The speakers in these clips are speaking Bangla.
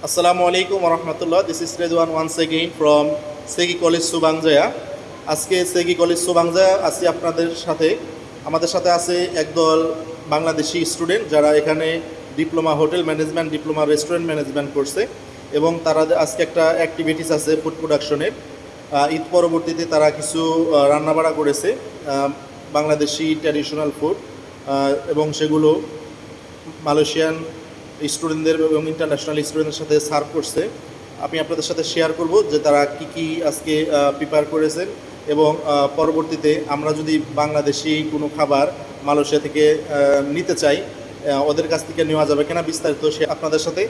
Assalamu আলাইকুম warahmatullah. This is Redwan once again from Segi college Subangjaya. আজকে সেগি কলেজ সুবাংজা আছি আপনাদের সাথে আমাদের সাথে আছে একদল বাংলাদেশি স্টুডেন্ট যারা এখানে diploma hotel management, diploma restaurant management করছে এবং তারা আজকে একটা অ্যাক্টিভিটিস আছে ফুড প্রোডাকশনের ঈদ পরবর্তীতে তারা কিছু রান্নাবাড়া করেছে বাংলাদেশি ট্র্যাডিশনাল ফুড এবং সেগুলো মালয়েশিয়ান স্টুডেন্টদের এবং ইন্টারন্যাশনাল স্টুডেন্টদের সাথে সার্ভ করছে। আমি আপনাদের সাথে শেয়ার করব যে তারা কি কি আজকে প্রিপেয়ার করেছেন এবং পরবর্তীতে আমরা যদি বাংলাদেশি কোনো খাবার মালয়েশিয়া থেকে নিতে চাই ওদের কাছ থেকে নেওয়া যাবে কিনা বিস্তারিত সে আপনাদের সাথে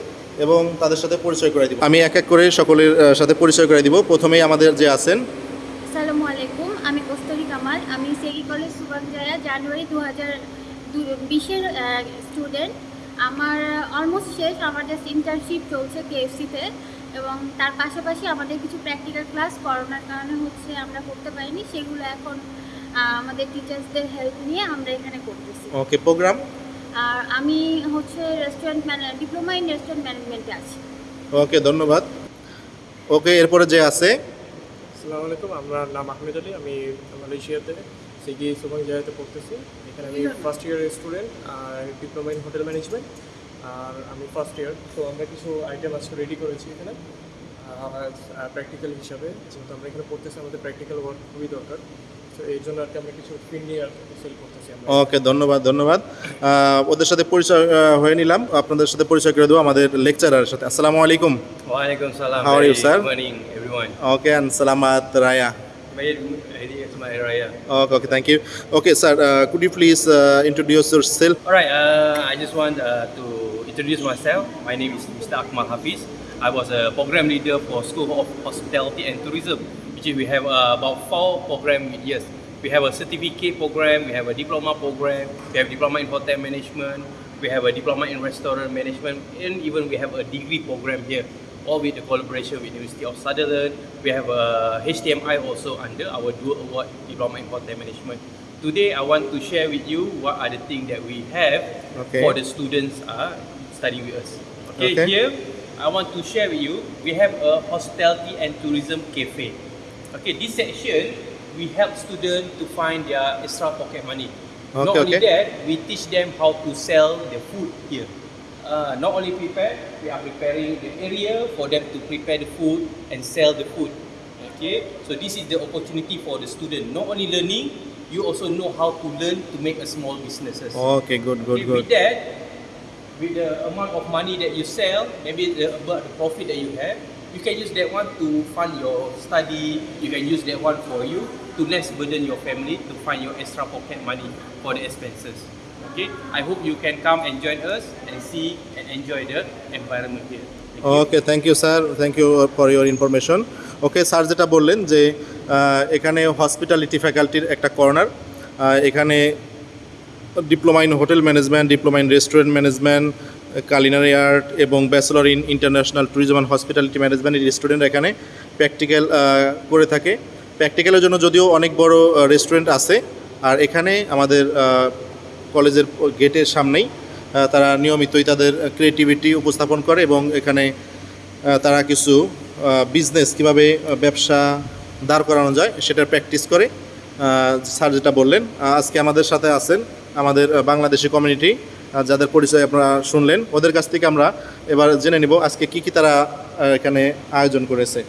এবং তাদের সাথে পরিচয় করে দিব। আমি এক এক করে সকলের সাথে পরিচয় করে দিব। প্রথমেই আমাদের যে আছেন। আসসালামু আলাইকুম, আমি কস্তরি কামাল। আমি সেগি কলেজ সুবানজায়া জানুয়ারি দু হাজার বিশের স্টুডেন্ট আমার অলমোস্ট শেষ আমার জাস্ট ইন্টার্নশিপ চলছে কেএফসিতে এবং তার পাশাপাশি আমাদের কিছু প্র্যাকটিক্যাল ক্লাস করোনার কারণে হচ্ছে আমরা করতে পারিনি সেগুলো এখন আমাদের টিচার্সদের হেল্প নিয়ে আমরা এখানে করতেছি। ওকে প্রোগ্রাম আর আমি হচ্ছে রেস্টুরেন্ট ডিপ্লোমা ইন রেস্টুরেন্ট ম্যানেজমেন্টে আছি। ওকে ধন্যবাদ। ওকে এরপরে যে আছে? আসসালামু আলাইকুম আমার নাম আহমেদ আলী আমি মালয়েশিয়াতে। সিগি সুবাং জায়গাতে পড়তেছি। এখানে আমি ফার্স্ট ইয়ারের স্টুডেন্ট আর ডিপ্লোমা ইন হোটেল ম্যানেজমেন্ট আর আমি ফার্স্ট ইয়ার তো আমরা কিছু আইটেম আজকে রেডি করেছি এখানে প্র্যাকটিক্যাল হিসাবে। যেহেতু আমরা এখানে পড়তেছি আমাদের প্র্যাকটিক্যাল ওয়ার্ক খুবই দরকার। তো এই জন্য আর কি কিছু ফিন্ডি আর সেল করতেছি আমরা। ওকে ধন্যবাদ ধন্যবাদ। ওদের সাথে পরিচয় হয়ে নিলাম। আপনাদের সাথে পরিচয় করে দেবো আমাদের লেকচারারের সাথে। আসসালামু আলাইকুম। you, Very sir? Good morning, everyone. Okay and সালামাত রায়া। Okay, okay, thank you. Okay, sir, uh, could you please uh, introduce yourself? All right, uh, I just want uh, to introduce myself. My name is Mr. Akmal Hafiz. I was a program leader for School of Hospitality and Tourism, which we have uh, about four program years. We have a certificate program, we have a diploma program, we have diploma in hotel management, we have a diploma in restaurant management, and even we have a degree program here all with the collaboration with University of Sutherland. We have a HTMI also under our dual award diploma in hotel management. Today, I want to share with you what are the things that we have Okay. for the students are studying with us. Okay, Okay. here I want to share with you. We have a hospitality and tourism cafe. Okay, this section we help students to find their extra pocket money. Not Okay, only okay. that, we teach them how to sell their food here. Uh, not only prepare, we are preparing the area for them to prepare the food and sell the food. Okay, so this is the opportunity for the student. Not only learning, you also know how to learn to make a small businesses. Oh, okay, good, good, okay, good. With that, with the amount of money that you sell, maybe the, about the profit that you have, you can use that one to fund your study. You can use that one for you to less burden your family to find your extra pocket money for the expenses. Okay, I hope you can come and join us and see and enjoy the environment here. Thank you. Okay thank you sir thank you for your information okay sir যেটা বললেন যে এখানে হসপিটালিটি ফ্যাকাল্টির একটা কর্নার এখানে diploma in hotel management diploma in restaurant management culinary art এবং bachelor in international tourism and hospitality management student এখানে প্র্যাকটিক্যাল করে থাকে প্র্যাকটিক্যালের জন্য যদিও অনেক বড় রেস্টুরেন্ট আছে আর এখানে আমাদের কলেজের গেটের সামনেই তারা নিয়মিতই তাদের ক্রিয়েটিভিটি উপস্থাপন করে এবং এখানে তারা কিছু বিজনেস কীভাবে ব্যবসা দাঁড় করানো যায় সেটার প্র্যাকটিস করে। স্যার যেটা বললেন আজকে আমাদের সাথে আছেন আমাদের বাংলাদেশি কমিউনিটি যাদের পরিচয় আপনারা শুনলেন, ওদের কাছ থেকে আমরা এবার জেনে নিব আজকে কি কি তারা এখানে আয়োজন করেছে।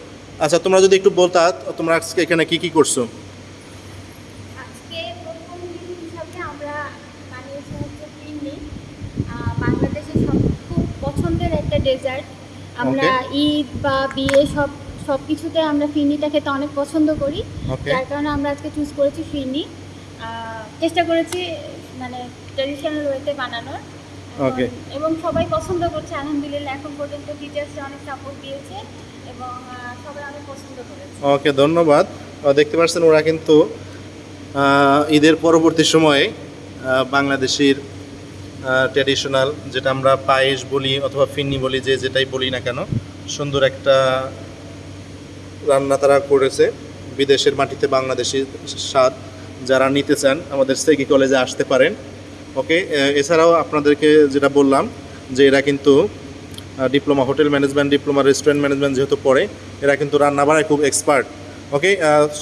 আচ্ছা তোমরা যদি একটু বলতা, তোমরা আজকে এখানে কি কি করছ আজকে প্রথম দিন হিসাবে আমরা বানিয়েছি হচ্ছে ফিরনি বাংলাদেশের সব খুব পছন্দের একটা ডেজার্ট আমরা ঈদ বা বিয়ে সব সব কিছুতে আমরা ফিরনিটা খেতে অনেক পছন্দ করি। ওকে যার কারণে আমরা আজকে চুজ করেছি ফিরনি। চেষ্টা করেছি মানে ট্রেডিশনাল ওয়েতে বানানোর। এবং- এবং সবাই পছন্দ করছে আলহামদুলিল্লাহ এখন পর্যন্ত টিচার্সরা অনেক সাপোর্ট দিয়েছে এবং সবাই অনেক পছন্দ করেছে। ওকে ধন্যবাদ। দেখতে পাচ্ছেন ওরা কিন্তু ঈদের পরবর্তী সময়ে বাংলাদেশের ট্র্যাডিশনাল যেটা আমরা পায়েস বলি অথবা ফিন্নি বলি, যে যেটাই বলি না কেন, সুন্দর একটা রান্না তারা করেছে। বিদেশের মাটিতে বাংলাদেশি স্বাদ যারা নিতে চান, আমাদের সেগি কলেজে আসতে পারেন। ওকে এছাড়াও আপনাদেরকে যেটা বললাম, যে এরা কিন্তু diploma hotel management diploma restaurant management যেহেতু পড়ে, এরা কিন্তু রান্না বাড়ায় খুব এক্সপার্ট ওকে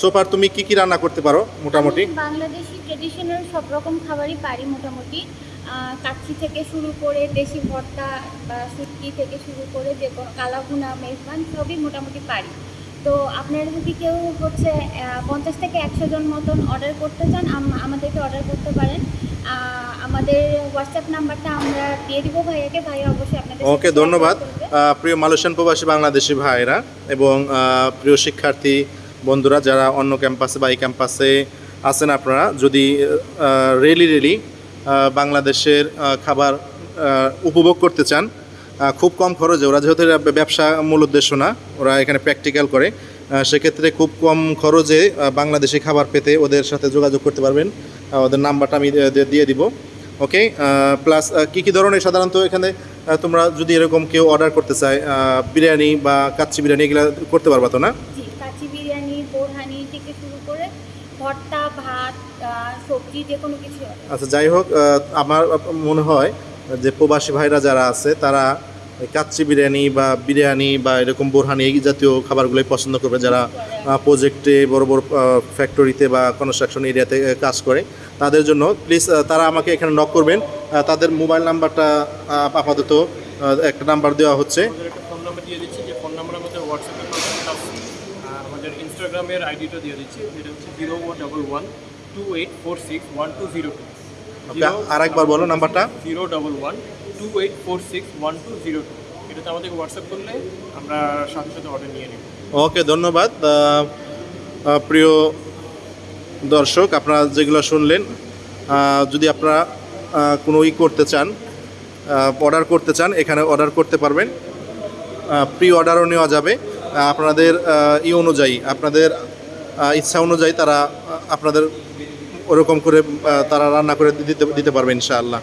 সোফার তুমি কি কি রান্না করতে পারো মোটামুটি? বাংলাদেশি ট্রেডিশনাল সব রকম খাবারই পারি মোটামুটি। কাচ্চি থেকে শুরু করে দেশি ভর্তা বা সুটকি থেকে শুরু করে যে কোনো কালাভুনা মেজবান সবই মোটামুটি পারি। তো আপনারা যদি কেউ হচ্ছে পঞ্চাশ থেকে একশো জন মতন অর্ডার করতে চান আম- আমাদেরকে অর্ডার করতে পারেন। আমাদের হোয়াটসঅ্যাপ নাম্বারটা আমরা দিয়ে দিব ভাইয়াকে ভাইয়া অবশ্যই আপনাদের ওকে ধন্যবাদ। প্রিয় মালয়েশিয়ান প্রবাসী বাংলাদেশি ভাইরা এবং প্রিয় শিক্ষার্থী বন্ধুরা যারা অন্য ক্যাম্পাসে বা এই ক্যাম্পাসে আছেন আপনারা যদি রেলি রেলি বাংলাদেশের খাবার উপভোগ করতে চান খুব কম খরচে। ওরা যেহেতু ব্যবসা মূল উদ্দেশ্য না, ওরা এখানে প্র্যাকটিক্যাল করে সেক্ষেত্রে খুব কম খরচে বাংলাদেশি খাবার পেতে ওদের সাথে যোগাযোগ করতে পারবেন। ওদের নাম্বারটা আমি দিয়ে দিব ওকে প্লাস কী কী ধরনের সাধারণত এখানে তোমরা যদি এরকম কেউ অর্ডার করতে চায় বিরিয়ানি বা কাচ্চি বিরিয়ানি, এগুলো করতে পারবা তো না জি কাচি বিরিয়ানি বোরহানি থেকে শুরু করে ভর্তা ভাত আহ, যে কোনো কিছু হবে। আচ্ছা যাই হোক আমার মনে হয় যে প্রবাসী ভাইরা যারা আছে তারা কাচ্চি বিরিয়ানি বা বিরিয়ানি বা এরকম বোরহানি এই জাতীয় খাবারগুলোই পছন্দ করবে যারা প্রজেক্টে বড় বড় ফ্যাক্টরিতে বা কনস্ট্রাকশন এরিয়াতে কাজ করে তাদের জন্য প্লিজ তারা আমাকে এখানে নক করবেন। তাদের মোবাইল নাম্বারটা আপাতত একটা নাম্বার দেওয়া হচ্ছে। ফোন নাম্বার দিয়ে দিচ্ছি যে ফোন নাম্বার আমাদের হোয়াটসঅ্যাপে কন্ট্যাক্ট আছে। আর আমাদের ইনস্টাগ্রামের আইডিটা দিয়ে দিচ্ছি যেটা হচ্ছে zero one double one two eight four six one two zero two আর একবার বলো নাম্বারটা। Zero double one two eight four six one two zero two এটাতে আমাদেরকে হোয়াটসঅ্যাপ করলে আমরা সাথে সাথে অর্ডার নিয়ে নেব। ওকে ধন্যবাদ। প্রিয় দর্শক আপনারা যেগুলো শুনলেন যদি আপনারা কোনো ই করতে চান অর্ডার করতে চান এখানে অর্ডার করতে পারবেন। প্রি অর্ডারও নেওয়া যাবে। আপনাদের ই অনুযায়ী আপনাদের ইচ্ছা অনুযায়ী তারা আপনাদের ওরকম করে তারা রান্না করে দিতে দিতে পারবে ইনশাআল্লাহ।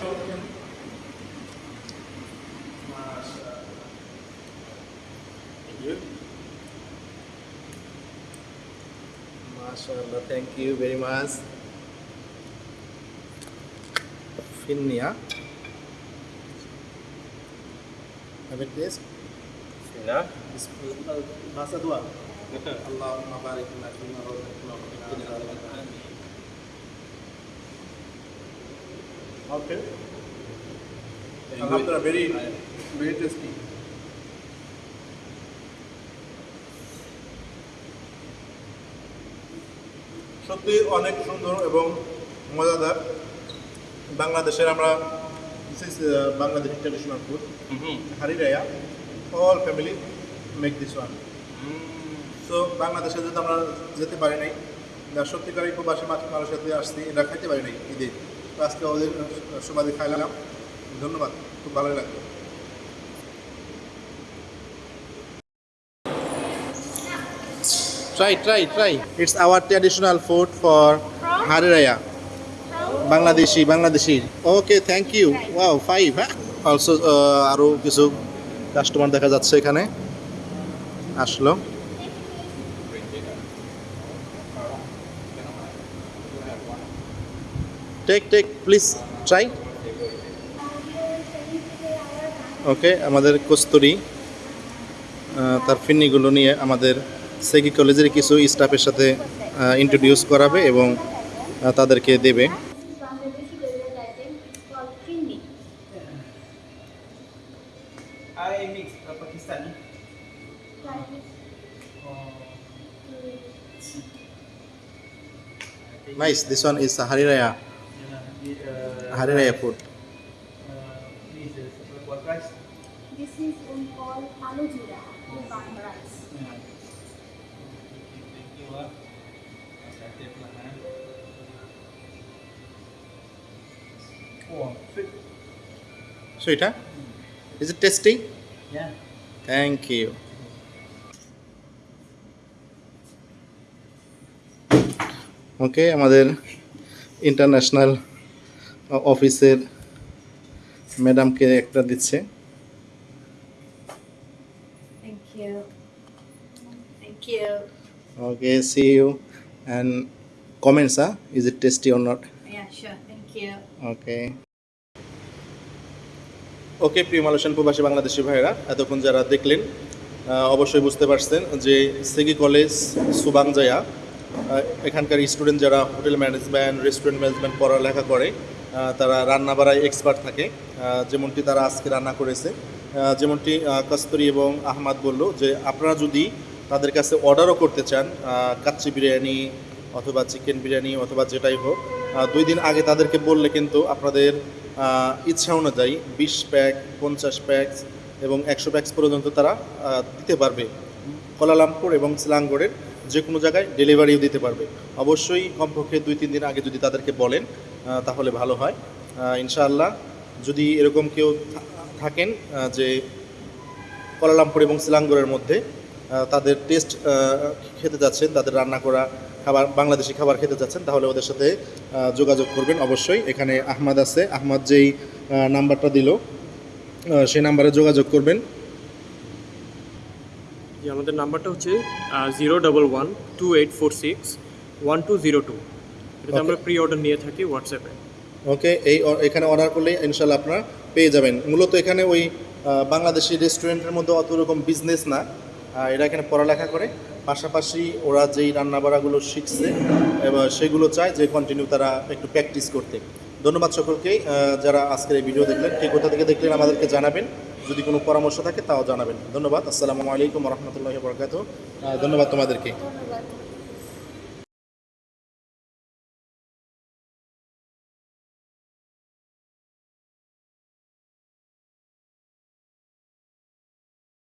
হ্যাঁ। আল্লাহ বারিক adzaban Okay. Alhamdulillah, very, very tasty. সত্যি অনেক সুন্দর এবং মজাদার বাংলাদেশের আমরা this is Bangladesh traditional food. Hari Raya all family make this one so বাংলাদেশে যদি আমরা যেতে পারি নাই সত্যিকারই প্রবাসী মাছ মানুষের সাথে আসছি এটা খাইতে পারি নাই ঈদে আজকে ওদের সমাধি খাইলাম ধন্যবাদ খুব ভালো লাগল। Try, try, try. It's our traditional food for Hari Raya. Bangladeshi Bangladeshi okay thank you wow five হ্যাঁ অলসো আরও কিছু কাস্টমার দেখা যাচ্ছে এখানে। আসলো। Take take please try okay আমাদের কস্তুরি তার ফিন্নিগুলো নিয়ে আমাদের সেগি কলেজের কিছু স্টাফের সাথে ইন্ট্রোডিউস করাবে এবং তাদেরকে দেবে। Bangladeshi dessert item call phirni I mix uh, Pakistani. Nice this one is Hari Raya Uh, Hari Raya food uh, this is what rice? Own call aloo jeera বাং rice Yeah. Thank you. ah. Eh. Oh, okay আমাদের ইন্টারন্যাশনাল অফিসের ম্যাডামকে একটা দিচ্ছে। Okay see you and comments uh is it tasty or not okay okay প্রিয় মালয়েশিয়ান প্রবাসী বাংলাদেশি ভাইয়েরা এতক্ষণ যারা দেখলেন অবশ্যই বুঝতে পারছেন যে সেগি কলেজ সুবাংজায়া এখানকার স্টুডেন্ট যারা হোটেল ম্যানেজমেন্ট রেস্টুরেন্ট ম্যানেজমেন্ট পড়ালেখা করে তারা রান্না বাড়ায় এক্সপার্ট থাকে যেমনটি তারা আজকে রান্না করেছে। যেমনটি কস্তুরি এবং আহমাদ বলল যে, আপনারা যদি তাদের কাছে অর্ডারও করতে চান কাচ্চি বিরিয়ানি অথবা চিকেন বিরিয়ানি অথবা যেটাই হোক দুই দিন আগে তাদেরকে বললে কিন্তু আপনাদের ইচ্ছা অনুযায়ী বিশ প্যাক পঞ্চাশ প্যাক এবং একশো প্যাক্স পর্যন্ত তারা দিতে পারবে। কলালামপুর এবং সিলাঙ্গড়ের যে কোনো জায়গায় ডেলিভারিও দিতে পারবে। অবশ্যই কমপক্ষে দুই, তিন দিন আগে যদি তাদেরকে বলেন তাহলে ভালো হয়। ইনশাআল্লাহ যদি এরকম কেউ থাকেন যে কলালামপুর এবং সিলাঙ্গড়ের মধ্যে তাদের টেস্ট খেতে যাচ্ছেন, তাদের রান্না করা খাবার, বাংলাদেশি খাবার খেতে যাচ্ছেন, তাহলে ওদের সাথে যোগাযোগ করবেন অবশ্যই। এখানে আহমাদ আছে। আহমাদ যেই নাম্বারটা দিল সেই নাম্বারে যোগাযোগ করবেন। আমাদের নাম্বারটা হচ্ছে zero double one two eight four six one two zero two. এটাতে আমরা প্রি অর্ডার নিয়ে থাকি হোয়াটসঅ্যাপে ওকে এই এখানে অর্ডার করলে ইনশাল্লাহ আপনারা পেয়ে যাবেন। মূলত এখানে ওই বাংলাদেশি রেস্টুরেন্টের মধ্যে অত রকম বিজনেস না। এরা এখানে পড়ালেখা করে। পাশাপাশি ওরা যেই রান্নাবাড়াগুলো শিখছে এবার সেগুলো চায় যে কন্টিনিউ তারা একটু প্র্যাকটিস করতে। ধন্যবাদ সকলকেই যারা আজকের এই ভিডিও দেখলেন। কে কোথা থেকে দেখলেন আমাদেরকে জানাবেন। যদি কোনো পরামর্শ থাকে তাও জানাবেন। ধন্যবাদ। আসসালামু আলাইকুম রহমতুল্লাহ বরকাত ধন্যবাদ তোমাদেরকে। ধন্যবাদ।